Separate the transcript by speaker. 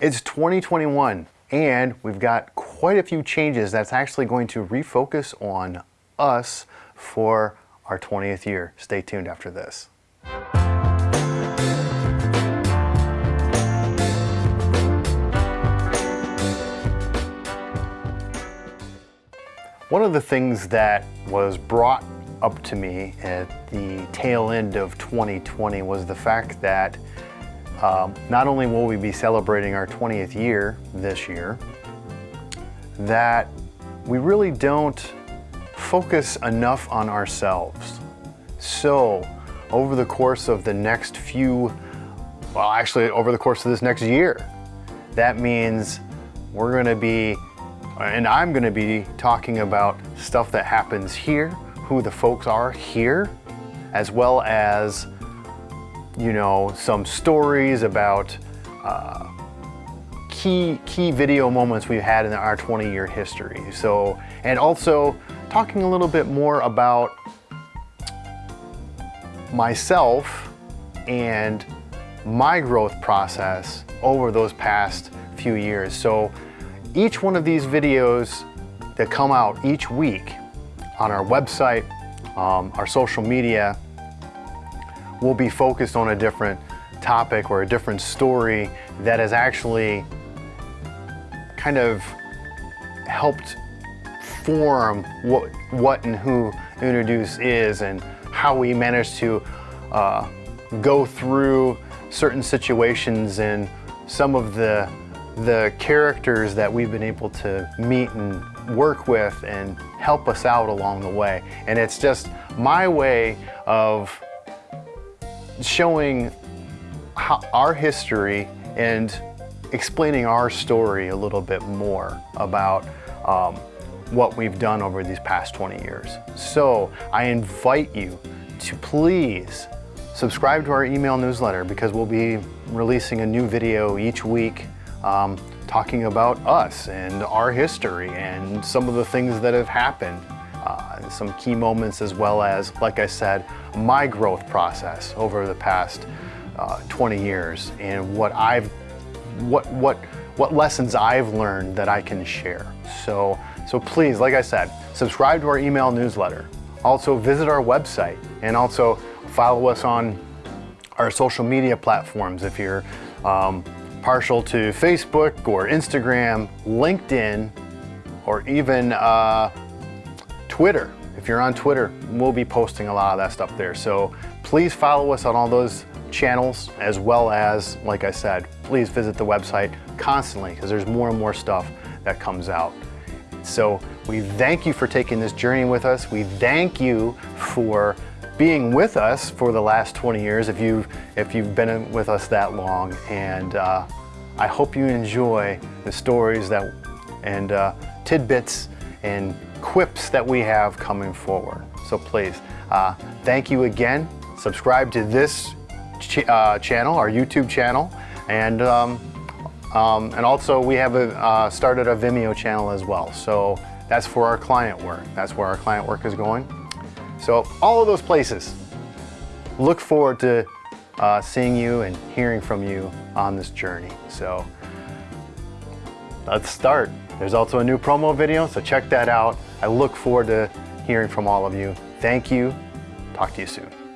Speaker 1: It's 2021 and we've got quite a few changes that's actually going to refocus on us for our 20th year. Stay tuned after this. One of the things that was brought up to me at the tail end of 2020 was the fact that um, not only will we be celebrating our 20th year this year, that we really don't focus enough on ourselves. So over the course of the next few, well actually over the course of this next year, that means we're gonna be, and I'm gonna be talking about stuff that happens here, who the folks are here, as well as, you know, some stories about uh, key, key video moments we've had in our 20 year history. So, and also talking a little bit more about myself and my growth process over those past few years. So each one of these videos that come out each week on our website, um, our social media, will be focused on a different topic or a different story that has actually kind of helped form what, what and who Introduce is and how we managed to uh, go through certain situations and some of the the characters that we've been able to meet and work with and help us out along the way. And it's just my way of showing how, our history and explaining our story a little bit more about um, what we've done over these past 20 years. So I invite you to please subscribe to our email newsletter because we'll be releasing a new video each week um, talking about us and our history and some of the things that have happened. Uh, some key moments as well as, like I said, my growth process over the past uh, 20 years and what I've, what, what, what lessons I've learned that I can share. So, so please, like I said, subscribe to our email newsletter. Also visit our website and also follow us on our social media platforms if you're um, partial to Facebook or Instagram, LinkedIn, or even uh, Twitter. If you're on Twitter, we'll be posting a lot of that stuff there. So please follow us on all those channels as well as, like I said, please visit the website constantly because there's more and more stuff that comes out. So we thank you for taking this journey with us. We thank you for being with us for the last 20 years if you've, if you've been with us that long. And uh, I hope you enjoy the stories that and uh, tidbits and quips that we have coming forward. So please, uh, thank you again. Subscribe to this ch uh, channel, our YouTube channel, and um, um, and also we have a, uh, started a Vimeo channel as well. So that's for our client work. That's where our client work is going. So all of those places. Look forward to uh, seeing you and hearing from you on this journey. So let's start. There's also a new promo video, so check that out. I look forward to hearing from all of you. Thank you. Talk to you soon.